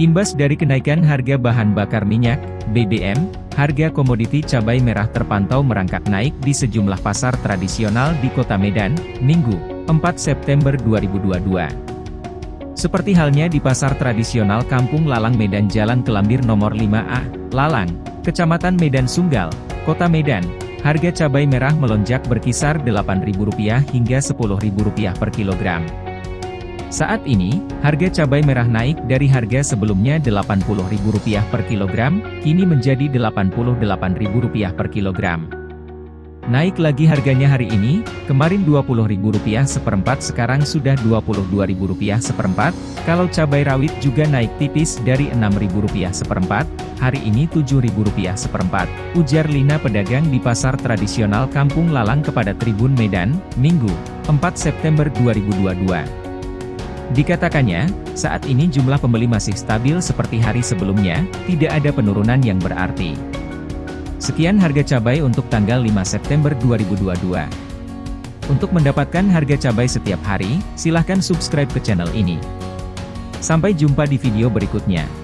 Imbas dari kenaikan harga bahan bakar minyak, BBM, harga komoditi cabai merah terpantau merangkak naik di sejumlah pasar tradisional di Kota Medan, Minggu, 4 September 2022. Seperti halnya di pasar tradisional Kampung Lalang Medan Jalan Kelambir nomor 5A, Lalang, Kecamatan Medan Sunggal, Kota Medan, harga cabai merah melonjak berkisar Rp8.000 hingga Rp10.000 per kilogram. Saat ini, harga cabai merah naik dari harga sebelumnya Rp80.000 per kilogram, kini menjadi Rp88.000 per kilogram. Naik lagi harganya hari ini, kemarin Rp20.000 seperempat sekarang sudah Rp22.000 seperempat, kalau cabai rawit juga naik tipis dari Rp6.000 seperempat, hari ini Rp7.000 seperempat, ujar Lina pedagang di pasar tradisional Kampung Lalang kepada Tribun Medan, Minggu, 4 September 2022. Dikatakannya, saat ini jumlah pembeli masih stabil seperti hari sebelumnya, tidak ada penurunan yang berarti. Sekian harga cabai untuk tanggal 5 September 2022. Untuk mendapatkan harga cabai setiap hari, silahkan subscribe ke channel ini. Sampai jumpa di video berikutnya.